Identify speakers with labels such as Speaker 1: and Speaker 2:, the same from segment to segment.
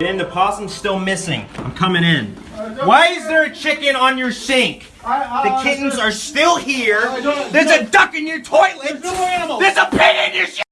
Speaker 1: And the possum's still missing. I'm coming in. Why is there a chicken on your sink? The kittens are still here. There's a duck in your toilet. There's no animal. There's a pig in your shit.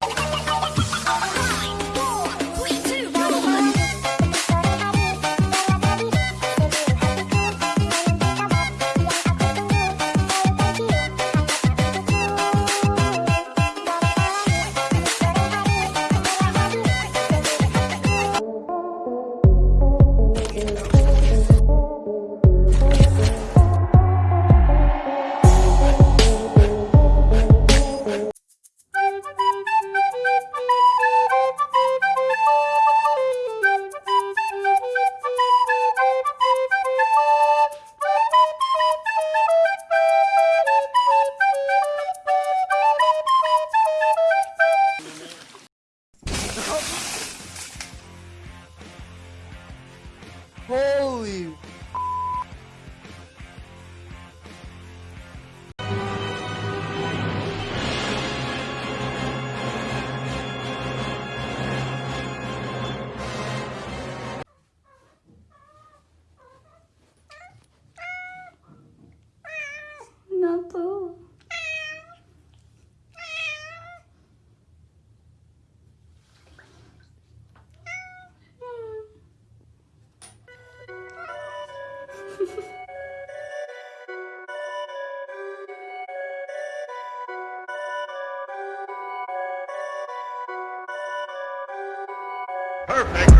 Speaker 2: Can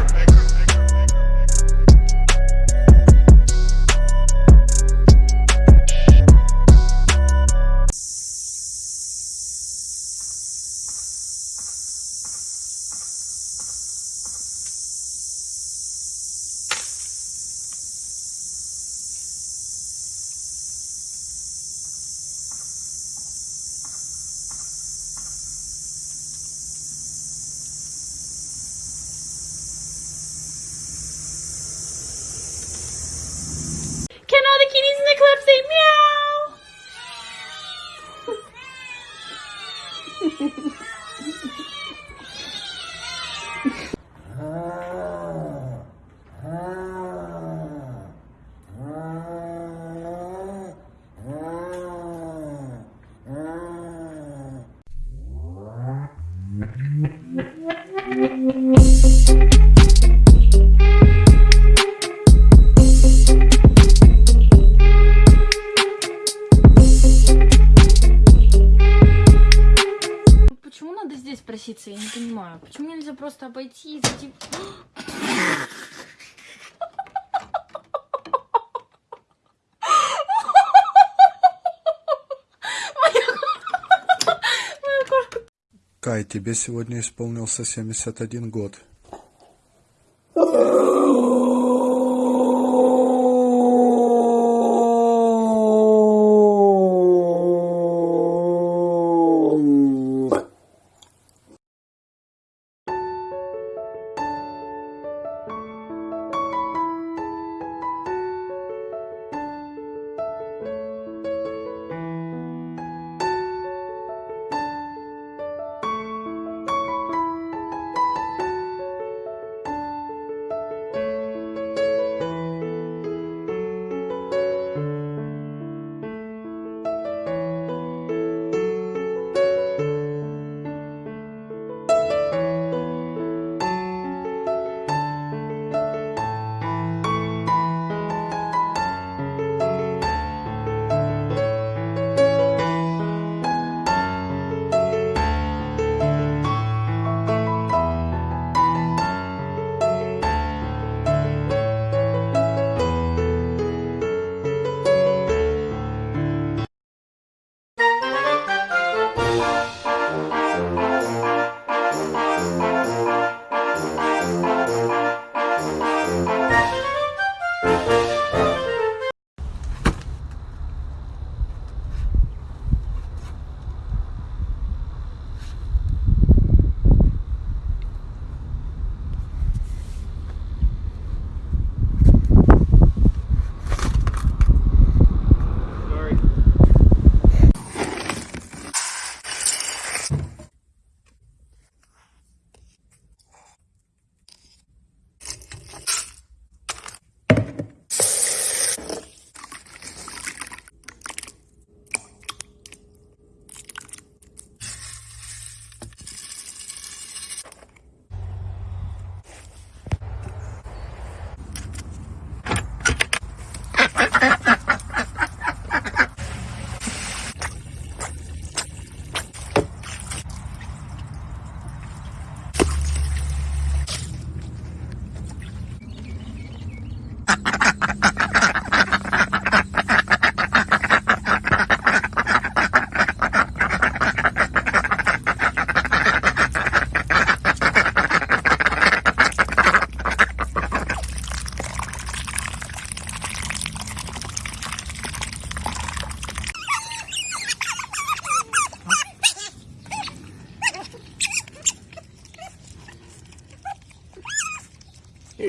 Speaker 2: здесь проситься, я не понимаю. Почему нельзя просто обойти и зайти...
Speaker 3: Кай, тебе сегодня исполнился 71 год.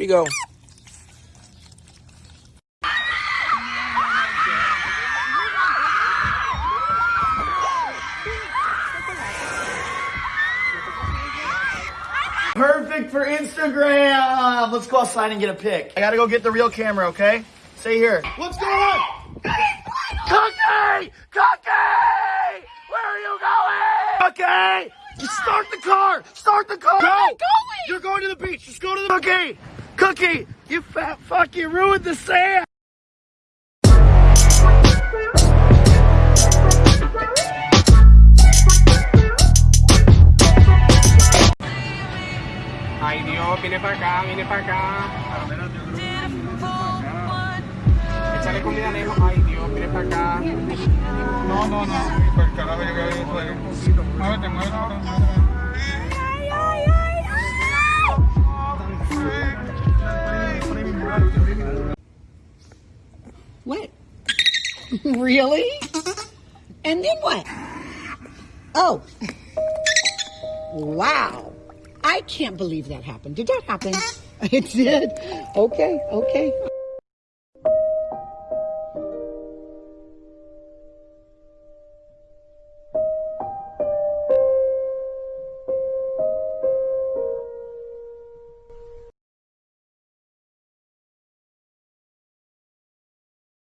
Speaker 4: Go.
Speaker 5: Perfect for Instagram. Let's go outside and get a pic. I gotta go get the real camera, okay? Stay here. What's going on? Cookie! Cookie! Where are you going? Cookie! Start the car! Start the car! Go! You're going to the beach. Just go to the Cookie! Cookie! You fat fuck! You ruined the sand!
Speaker 6: Ay Dios, viene para acá, viene para acá. Échale comida a Nemo. Ay Dios, viene para acá.
Speaker 7: No, no, no. Por carajo, yo creo que eso es. Muévete, muévete ahora.
Speaker 8: What? really? And then what? Oh. Wow. I can't believe that happened. Did that happen? It did. Okay, okay.